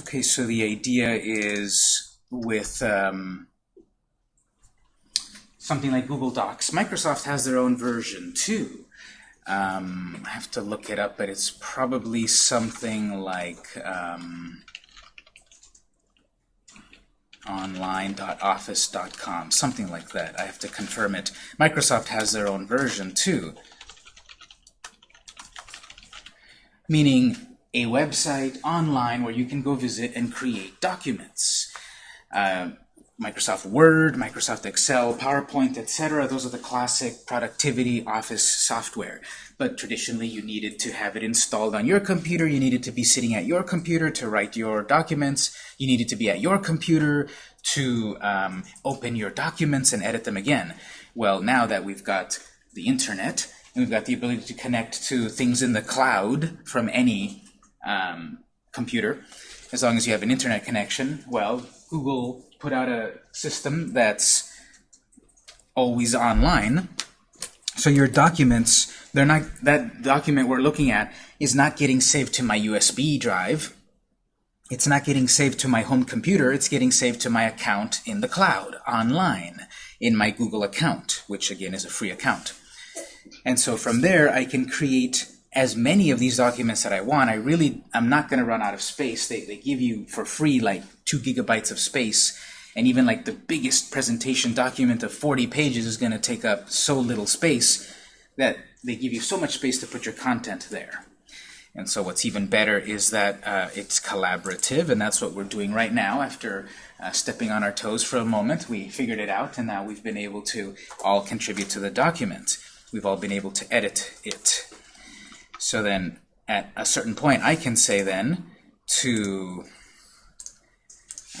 Okay, so the idea is with um, something like Google Docs, Microsoft has their own version too. Um, I have to look it up, but it's probably something like um, online.office.com, something like that. I have to confirm it. Microsoft has their own version too, meaning a website online where you can go visit and create documents. Uh, Microsoft Word, Microsoft Excel, PowerPoint, etc. Those are the classic productivity office software. But traditionally, you needed to have it installed on your computer. You needed to be sitting at your computer to write your documents. You needed to be at your computer to um, open your documents and edit them again. Well, now that we've got the internet, and we've got the ability to connect to things in the cloud from any um, computer, as long as you have an internet connection, well, Google put out a system that's always online. So your documents, they're not that document we're looking at is not getting saved to my USB drive. It's not getting saved to my home computer. It's getting saved to my account in the cloud, online, in my Google account, which again is a free account. And so from there, I can create as many of these documents that I want. I really, I'm not going to run out of space. They, they give you for free like two gigabytes of space and even like the biggest presentation document of 40 pages is going to take up so little space that they give you so much space to put your content there. And so what's even better is that uh, it's collaborative, and that's what we're doing right now. After uh, stepping on our toes for a moment, we figured it out, and now we've been able to all contribute to the document. We've all been able to edit it. So then, at a certain point, I can say then to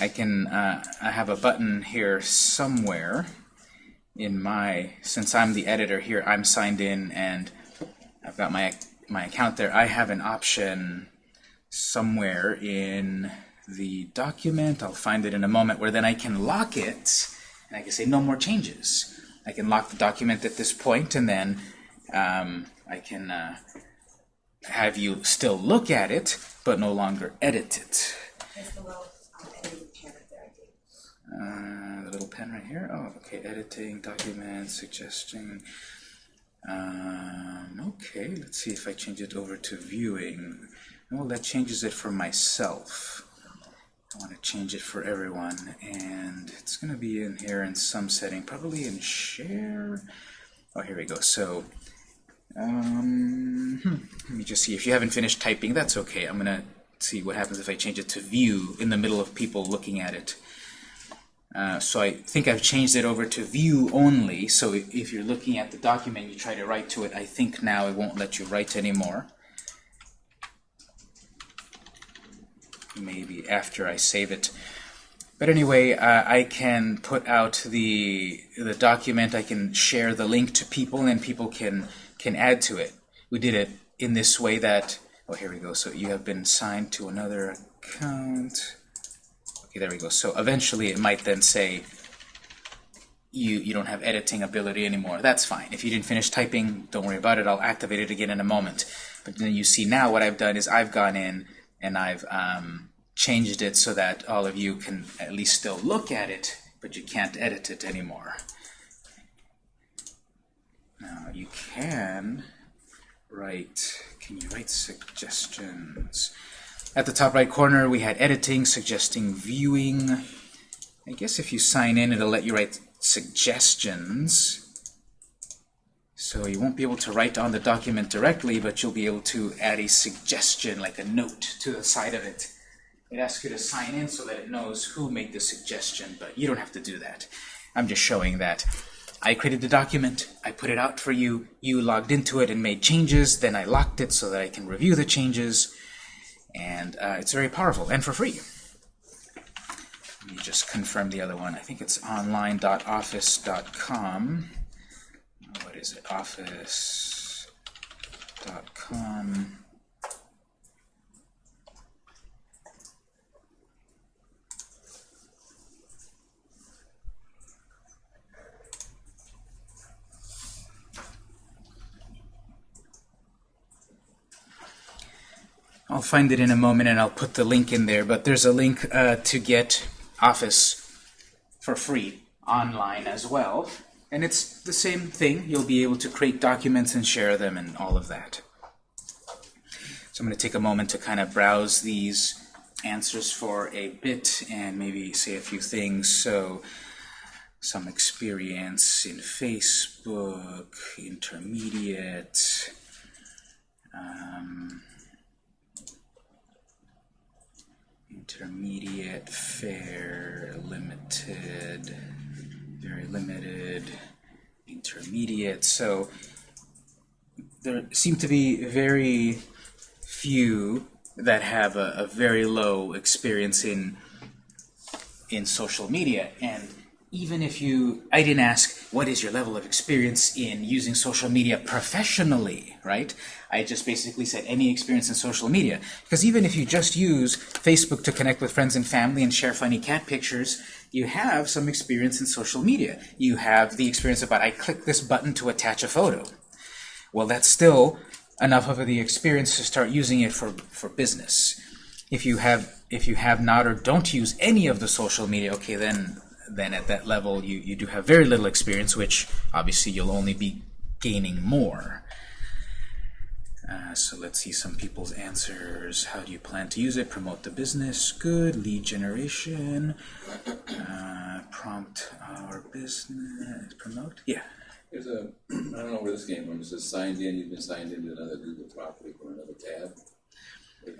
I can, uh, I have a button here somewhere in my, since I'm the editor here, I'm signed in and I've got my, my account there. I have an option somewhere in the document, I'll find it in a moment, where then I can lock it and I can say no more changes. I can lock the document at this point and then um, I can uh, have you still look at it, but no longer edit it. Uh, the little pen right here. Oh, okay. Editing, document, suggesting. Um, okay, let's see if I change it over to viewing. Well, that changes it for myself. I want to change it for everyone, and it's going to be in here in some setting, probably in share. Oh, here we go. So, um, hmm, let me just see. If you haven't finished typing, that's okay. I'm going to see what happens if I change it to view in the middle of people looking at it. Uh, so I think I've changed it over to view only. So if you're looking at the document, you try to write to it, I think now it won't let you write anymore. Maybe after I save it. But anyway, uh, I can put out the the document. I can share the link to people, and people can can add to it. We did it in this way that. Oh, here we go. So you have been signed to another account. Okay, there we go. So eventually it might then say you, you don't have editing ability anymore. That's fine. If you didn't finish typing, don't worry about it. I'll activate it again in a moment. But then you see now what I've done is I've gone in and I've um, changed it so that all of you can at least still look at it, but you can't edit it anymore. Now you can write, can you write suggestions? At the top right corner, we had editing, suggesting viewing. I guess if you sign in, it'll let you write suggestions. So you won't be able to write on the document directly, but you'll be able to add a suggestion, like a note, to the side of it. It asks you to sign in so that it knows who made the suggestion, but you don't have to do that. I'm just showing that I created the document, I put it out for you, you logged into it and made changes, then I locked it so that I can review the changes, and uh, it's very powerful and for free. Let me just confirm the other one. I think it's online.office.com. What is it? Office.com. I'll find it in a moment and I'll put the link in there, but there's a link uh, to get Office for free online as well. And it's the same thing. You'll be able to create documents and share them and all of that. So I'm going to take a moment to kind of browse these answers for a bit and maybe say a few things. So some experience in Facebook, intermediate, um, intermediate, fair, limited, very limited, intermediate. So there seem to be very few that have a, a very low experience in in social media. And even if you, I didn't ask, what is your level of experience in using social media professionally, right? I just basically said any experience in social media. Because even if you just use Facebook to connect with friends and family and share funny cat pictures, you have some experience in social media. You have the experience about, I click this button to attach a photo. Well, that's still enough of the experience to start using it for, for business. If you have if you have not or don't use any of the social media, okay, then then at that level you, you do have very little experience, which obviously you'll only be gaining more. Uh, so let's see some people's answers. How do you plan to use it? Promote the business. Good. Lead generation. Uh, prompt our business. Promote. Yeah. There's a, I don't know where this came from, it says signed in, you've been signed into another Google property or another tab.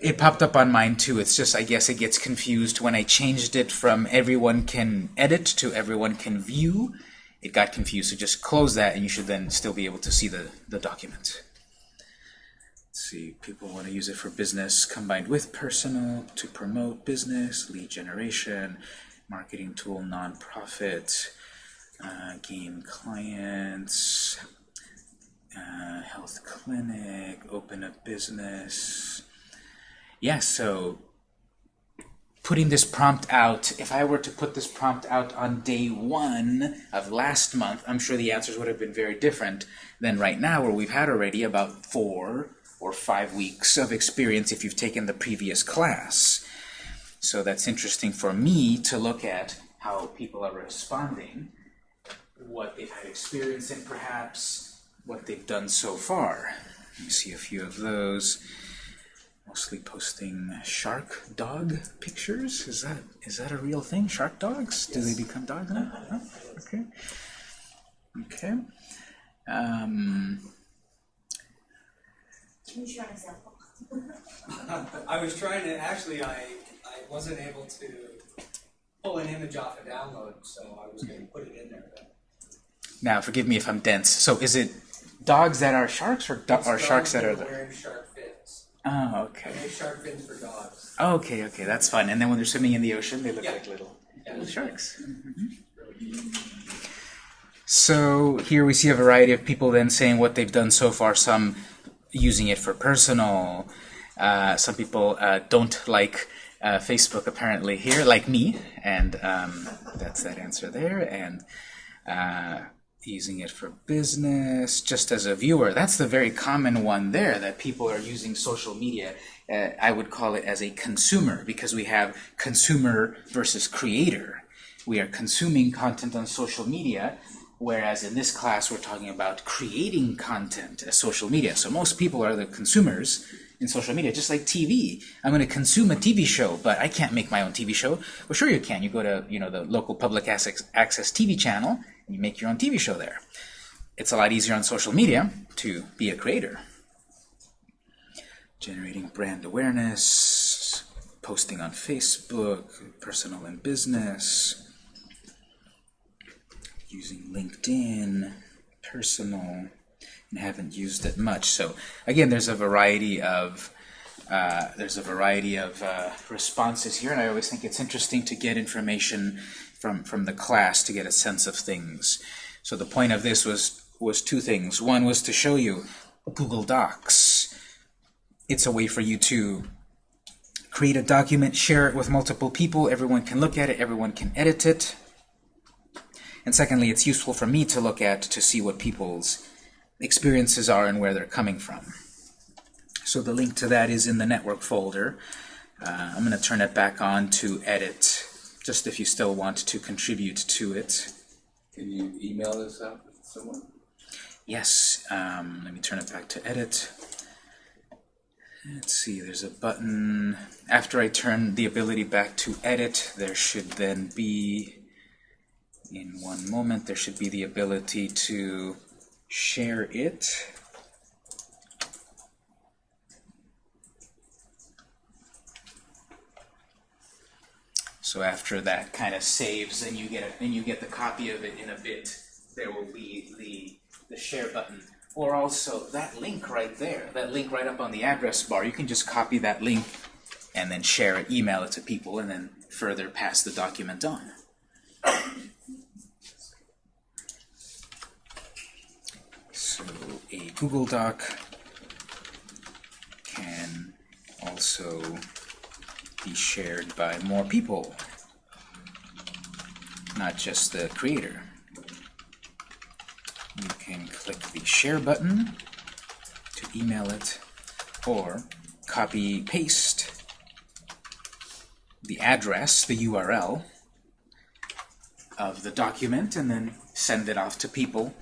It popped up on mine too. It's just, I guess it gets confused when I changed it from everyone can edit to everyone can view. It got confused, so just close that and you should then still be able to see the, the document. Let's see, people want to use it for business combined with personal to promote business, lead generation, marketing tool, nonprofit, uh, gain clients, uh, health clinic, open a business. Yeah, so putting this prompt out, if I were to put this prompt out on day one of last month, I'm sure the answers would have been very different than right now, where we've had already about four or five weeks of experience if you've taken the previous class. So that's interesting for me to look at how people are responding what they've had experience in perhaps, what they've done so far. Let me see a few of those. Mostly posting shark dog pictures. Is that is that a real thing? Shark dogs? Do they become dogs now? No? Okay. Okay. Um, Can you show an example? I was trying to, actually, I, I wasn't able to pull an image off a download, so I was gonna put it in there. but now, forgive me if I'm dense. So, is it dogs that are sharks or, do it's or sharks that are dogs the? Wearing shark fins. Oh, okay. Make shark fins for dogs. Okay, okay, that's fun. And then when they're swimming in the ocean, they look Yeah. like little, Yeah. little sharks. So here we see a variety of people then saying what they've done so far. Some using it for personal. Uh, some people uh, don't like uh, Facebook apparently here, like me, and um, that's that answer there. And uh, using it for business, just as a viewer. That's the very common one there, that people are using social media. Uh, I would call it as a consumer, because we have consumer versus creator. We are consuming content on social media, whereas in this class we're talking about creating content as social media. So most people are the consumers in social media, just like TV. I'm going to consume a TV show, but I can't make my own TV show. Well, sure you can. You go to you know the local public access, access TV channel and you make your own TV show there. It's a lot easier on social media to be a creator. Generating brand awareness, posting on Facebook, personal and business, using LinkedIn, personal, and haven't used it much. So again, there's a variety of uh, there's a variety of uh, responses here, and I always think it's interesting to get information from from the class to get a sense of things. So the point of this was was two things. One was to show you Google Docs. It's a way for you to create a document, share it with multiple people. Everyone can look at it. Everyone can edit it. And secondly, it's useful for me to look at to see what people's experiences are and where they're coming from. So the link to that is in the network folder. Uh, I'm going to turn it back on to edit, just if you still want to contribute to it. Can you email this out to someone? Yes, um, let me turn it back to edit. Let's see, there's a button. After I turn the ability back to edit, there should then be, in one moment, there should be the ability to share it. So after that kind of saves, and you get a, and you get the copy of it in a bit, there will be the the share button. Or also that link right there, that link right up on the address bar. You can just copy that link and then share it, email it to people, and then further pass the document on. So Google Doc can also be shared by more people, not just the creator. You can click the share button to email it, or copy paste the address, the URL of the document, and then send it off to people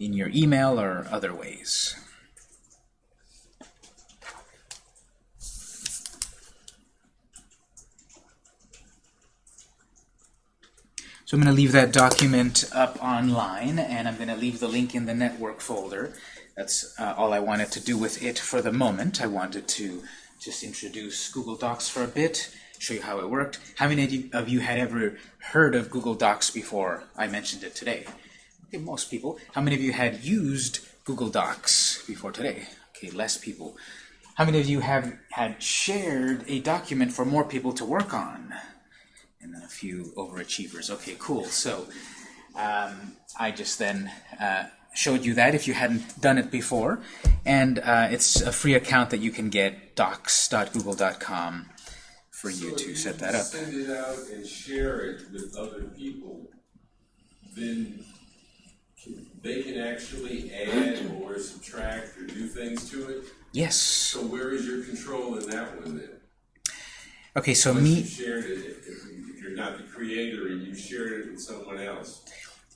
in your email or other ways. So I'm going to leave that document up online, and I'm going to leave the link in the network folder. That's uh, all I wanted to do with it for the moment. I wanted to just introduce Google Docs for a bit, show you how it worked. How many of you, of you had ever heard of Google Docs before I mentioned it today? Most people. How many of you had used Google Docs before today? Okay, less people. How many of you have had shared a document for more people to work on? and then a few overachievers. Okay, cool. So um, I just then uh, showed you that if you hadn't done it before. And uh, it's a free account that you can get, docs.google.com, for you to set that up. Send it out and share it with other people, then they can actually add or subtract or do things to it. Yes. So where is your control in that one then? Okay, so Once me, you shared it, if, if you're not the creator and you shared it with someone else.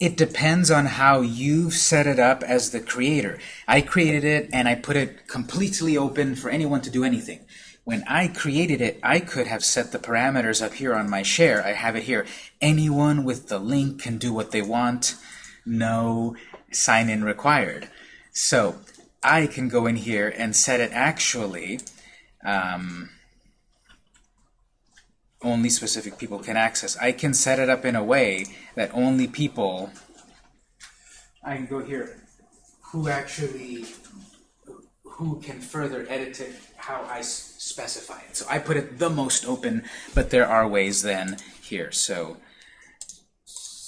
it depends on how you've set it up as the creator. I created it and I put it completely open for anyone to do anything. When I created it, I could have set the parameters up here on my share. I have it here. Anyone with the link can do what they want. No sign-in required. So I can go in here and set it actually um, only specific people can access. I can set it up in a way that only people I can go here who actually who can further edit it how I specify it. So I put it the most open, but there are ways then here. So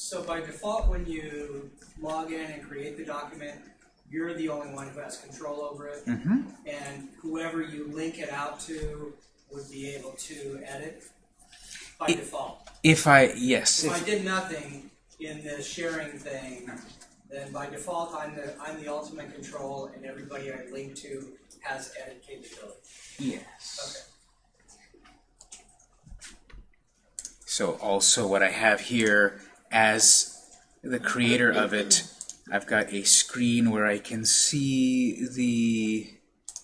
So by default, when you log in and create the document, you're the only one who has control over it. mhm. And whoever you link it out to would be able to edit by It- default. if I yes, If I did nothing in the sharing thing, then by default, I'm the, I'm the ultimate control and everybody I link to has edit capability. yes. Okay. So also what I have here as the creator of it, I've got a screen where I can see the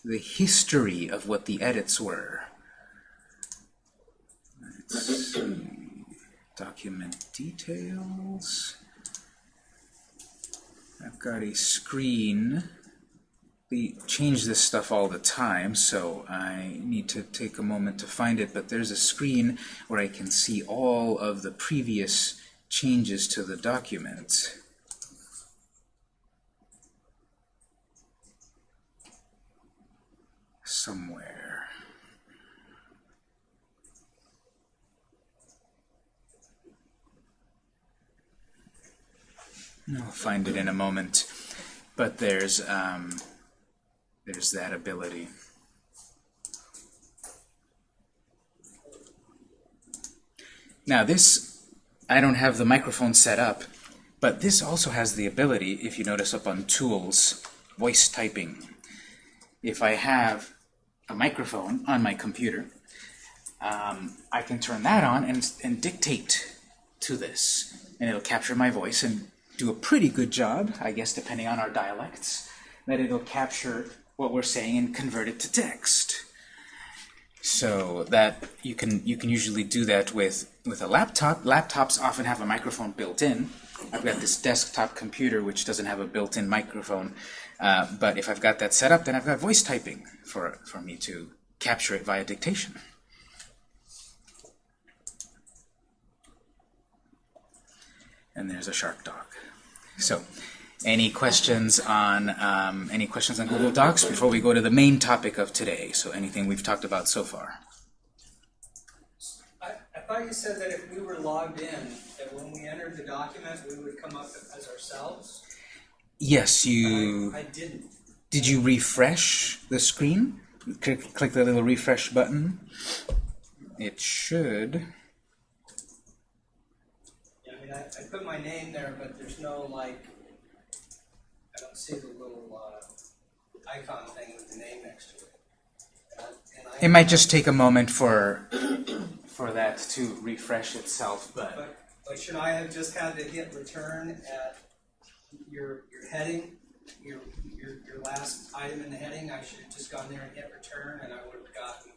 the history of what the edits were. Document details. I've got a screen. We change this stuff all the time, so I need to take a moment to find it, but there's a screen where I can see all of the previous changes to the document. Somewhere. I'll find it in a moment. But there's um, there's that ability. Now this, I don't have the microphone set up, but this also has the ability, if you notice up on Tools, Voice Typing. If I have a microphone on my computer. Um, I can turn that on and, and dictate to this, and it'll capture my voice and do a pretty good job, I guess, depending on our dialects, that it'll capture what we're saying and convert it to text. So that you can you can usually do that with with a laptop. Laptops often have a microphone built in. I've got this desktop computer which doesn't have a built-in microphone, uh, but if I've got that set up, then I've got voice typing for for me to capture it via dictation. And there's a shark dog. So, any questions on um, any questions on Google Docs before we go to the main topic of today? So, anything we've talked about so far? I, I thought you said that if we were logged in, that when we entered the document, we would come up as ourselves. Yes, you I, I didn't. did. You refresh the screen. Click, click the little refresh button. It should. Yeah, I mean, I, I put my name there, but there's no like, see the little uh, icon thing with the name next to it. And I, and I, It might just take a moment for for that to refresh itself, but But, but should I have just had to hit return at your your heading, your your your last item in the heading? I should have just gone there and hit return, and I would have gotten.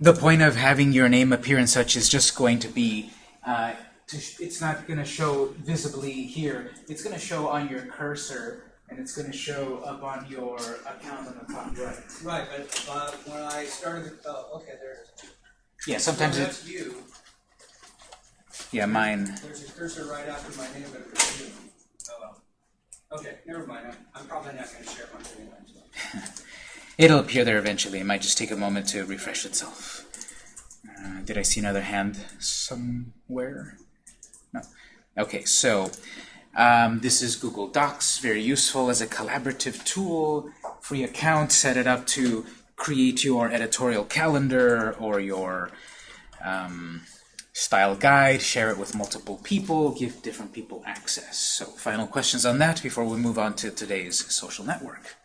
the point of having your name appear in such is just going to be uh, it's not going to show visibly here. It's going to show on your cursor, and it's going to show up on your account on the top right. Right, but uh, when I started, the, oh, okay, there it is. Yeah, sometimes so it. that's you. Yeah, mine. There's a cursor right after my name, but it's you. Oh well. Okay, never mind. I'm, I'm probably not going to share my screen. It'll appear there eventually. It might just take a moment to refresh itself. Uh, did I see another hand somewhere? No. Okay, so um, this is Google Docs. Very useful as a collaborative tool. Free account. Set it up to create your editorial calendar or your um, style guide. Share it with multiple people. Give different people access. So final questions on that before we move on to today's social network.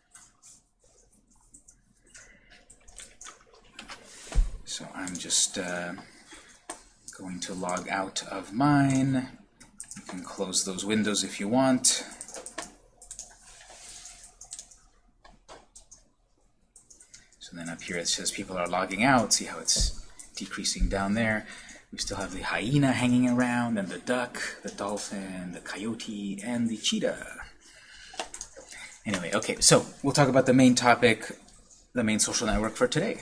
So I'm just uh, going to log out of mine. You can close those windows if you want. So then up here it says people are logging out. See how it's decreasing down there. We still have the hyena hanging around, and the duck, the dolphin, the coyote, and the cheetah. Anyway, okay, so we'll talk about the main topic, the main social network for today.